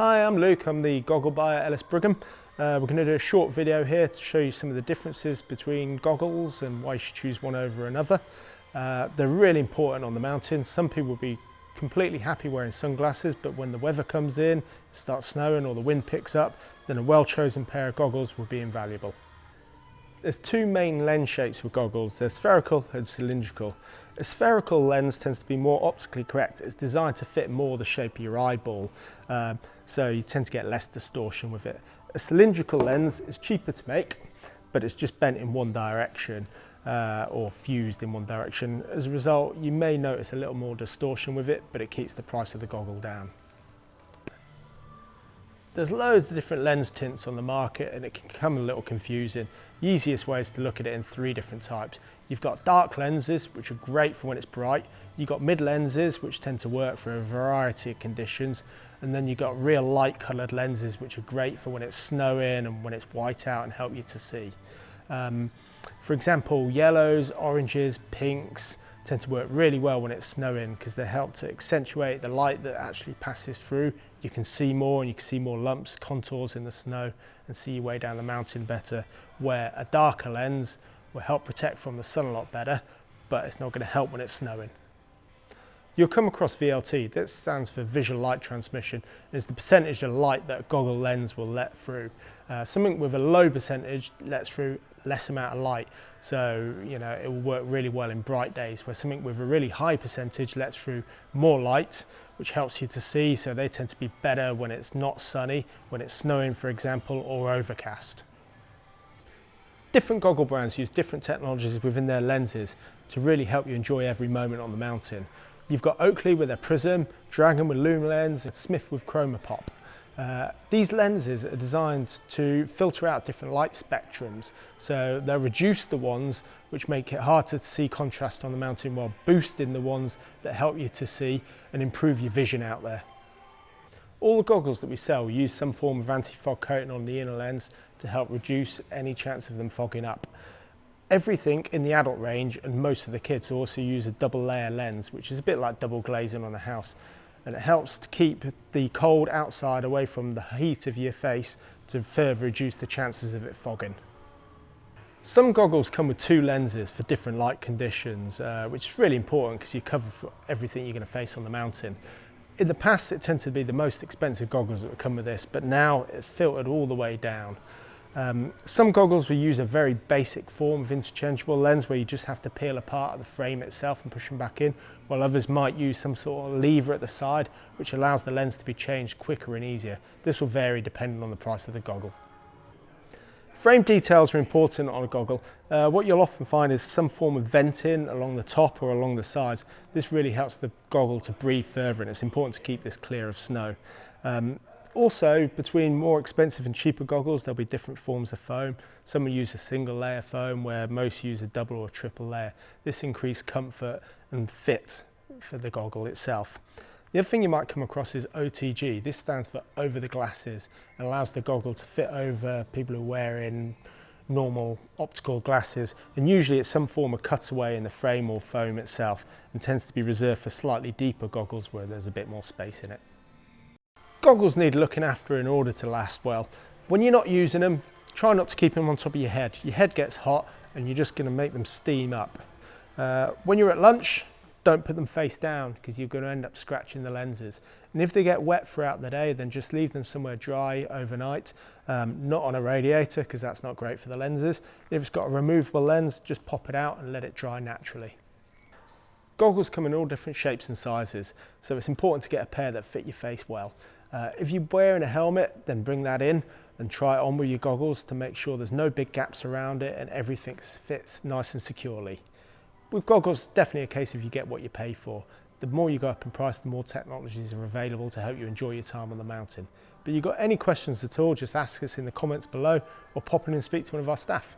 Hi, I'm Luke. I'm the goggle buyer Ellis Brigham. Uh, we're going to do a short video here to show you some of the differences between goggles and why you should choose one over another. Uh, they're really important on the mountain. Some people will be completely happy wearing sunglasses, but when the weather comes in, starts snowing or the wind picks up, then a well-chosen pair of goggles will be invaluable. There's two main lens shapes with goggles. There's spherical and cylindrical. A spherical lens tends to be more optically correct. It's designed to fit more the shape of your eyeball, um, so you tend to get less distortion with it. A cylindrical lens is cheaper to make, but it's just bent in one direction uh, or fused in one direction. As a result, you may notice a little more distortion with it, but it keeps the price of the goggle down. There's loads of different lens tints on the market and it can become a little confusing. The easiest way is to look at it in three different types. You've got dark lenses, which are great for when it's bright. You've got mid lenses, which tend to work for a variety of conditions. And then you've got real light coloured lenses, which are great for when it's snowing and when it's white out and help you to see. Um, for example, yellows, oranges, pinks, tend to work really well when it's snowing because they help to accentuate the light that actually passes through. You can see more and you can see more lumps, contours in the snow and see your way down the mountain better where a darker lens will help protect from the sun a lot better but it's not going to help when it's snowing. You'll come across VLT, that stands for visual light transmission, is the percentage of light that a goggle lens will let through. Uh, something with a low percentage lets through less amount of light. So, you know, it will work really well in bright days where something with a really high percentage lets through more light, which helps you to see. So they tend to be better when it's not sunny, when it's snowing, for example, or overcast. Different goggle brands use different technologies within their lenses to really help you enjoy every moment on the mountain. You've got Oakley with their Prizm, Dragon with Lumalens, and Smith with ChromaPop. Uh, these lenses are designed to filter out different light spectrums, so they'll reduce the ones which make it harder to see contrast on the mountain while boosting the ones that help you to see and improve your vision out there. All the goggles that we sell use some form of anti-fog coating on the inner lens to help reduce any chance of them fogging up. Everything in the adult range and most of the kids also use a double layer lens, which is a bit like double glazing on a house. And it helps to keep the cold outside away from the heat of your face to further reduce the chances of it fogging. Some goggles come with two lenses for different light conditions, uh, which is really important because you cover for everything you're going to face on the mountain. In the past, it tended to be the most expensive goggles that would come with this, but now it's filtered all the way down. Um, some goggles will use a very basic form of interchangeable lens where you just have to peel apart the frame itself and push them back in, while others might use some sort of lever at the side which allows the lens to be changed quicker and easier. This will vary depending on the price of the goggle. Frame details are important on a goggle. Uh, what you'll often find is some form of venting along the top or along the sides. This really helps the goggle to breathe further and it's important to keep this clear of snow. Um, also, between more expensive and cheaper goggles, there'll be different forms of foam. Some will use a single layer foam where most use a double or triple layer. This increases comfort and fit for the goggle itself. The other thing you might come across is OTG. This stands for over the glasses and allows the goggle to fit over people who are wearing normal optical glasses and usually it's some form of cutaway in the frame or foam itself and tends to be reserved for slightly deeper goggles where there's a bit more space in it. Goggles need looking after in order to last well. When you're not using them, try not to keep them on top of your head. Your head gets hot and you're just going to make them steam up. Uh, when you're at lunch, don't put them face down because you're going to end up scratching the lenses. And if they get wet throughout the day, then just leave them somewhere dry overnight, um, not on a radiator because that's not great for the lenses. If it's got a removable lens, just pop it out and let it dry naturally. Goggles come in all different shapes and sizes, so it's important to get a pair that fit your face well. Uh, if you're wearing a helmet, then bring that in and try it on with your goggles to make sure there's no big gaps around it and everything fits nice and securely. With goggles, definitely a case of you get what you pay for. The more you go up in price, the more technologies are available to help you enjoy your time on the mountain. But you've got any questions at all, just ask us in the comments below or pop in and speak to one of our staff.